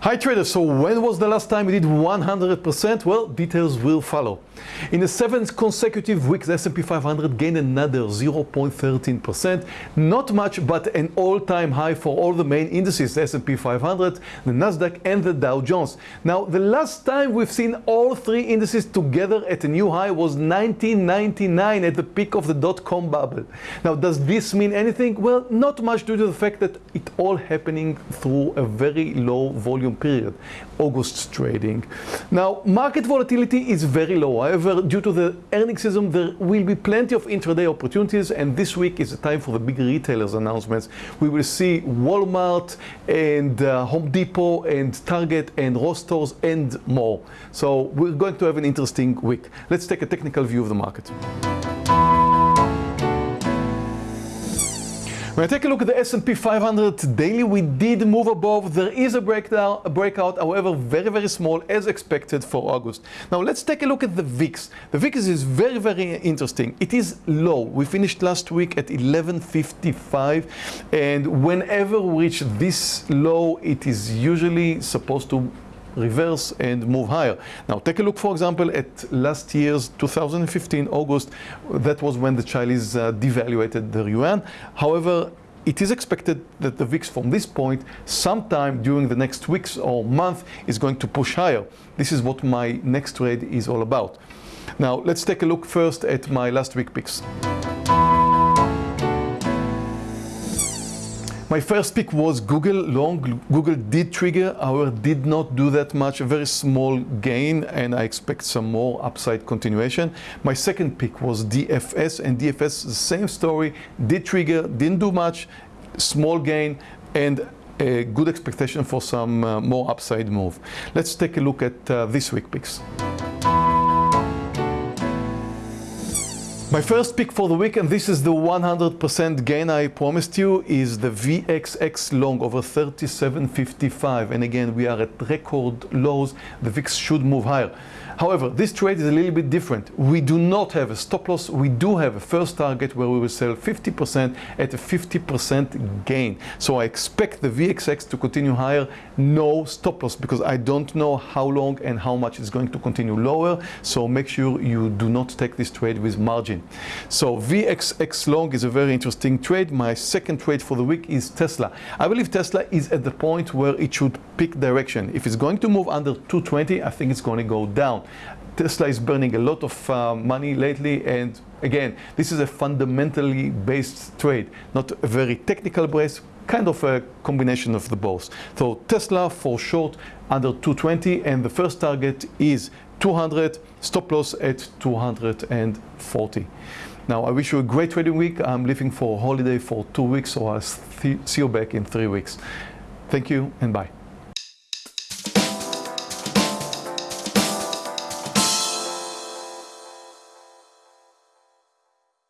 Hi traders, so when was the last time we did 100%? Well, details will follow. In the seventh consecutive week, the S&P 500 gained another 0.13%. Not much, but an all-time high for all the main indices, the S&P 500, the Nasdaq and the Dow Jones. Now, the last time we've seen all three indices together at a new high was 1999 at the peak of the dot-com bubble. Now, does this mean anything? Well, not much due to the fact that it all happening through a very low volume period, August's trading. Now, market volatility is very low. However, due to the earnings season, there will be plenty of intraday opportunities, and this week is the time for the big retailers announcements. We will see Walmart and uh, Home Depot and Target and Ross Stores and more. So we're going to have an interesting week. Let's take a technical view of the market. When I take a look at the S&P 500 daily, we did move above. There is a breakdown, a breakout, however, very, very small as expected for August. Now let's take a look at the VIX. The VIX is very, very interesting. It is low. We finished last week at 1155 and whenever we reach this low, it is usually supposed to reverse and move higher. Now take a look for example at last year's 2015 August that was when the Chinese uh, devaluated the yuan however it is expected that the VIX from this point sometime during the next weeks or month is going to push higher. This is what my next trade is all about. Now let's take a look first at my last week picks. My first pick was Google long. Google did trigger, however, did not do that much, a very small gain, and I expect some more upside continuation. My second pick was DFS, and DFS, the same story, did trigger, didn't do much, small gain, and a good expectation for some uh, more upside move. Let's take a look at uh, this week picks. My first pick for the week, and this is the 100% gain I promised you, is the VXX long over 37.55. And again, we are at record lows. The VIX should move higher. However, this trade is a little bit different. We do not have a stop loss. We do have a first target where we will sell 50% at a 50% gain. So I expect the VXX to continue higher. No stop loss because I don't know how long and how much it's going to continue lower. So make sure you do not take this trade with margin. So VXX long is a very interesting trade. My second trade for the week is Tesla. I believe Tesla is at the point where it should pick direction. If it's going to move under 220, I think it's going to go down. Tesla is burning a lot of uh, money lately and again this is a fundamentally based trade not a very technical based kind of a combination of the both so Tesla for short under 220 and the first target is 200 stop loss at 240 now I wish you a great trading week. I'm leaving for holiday for two weeks so I'll see you back in three weeks. Thank you and bye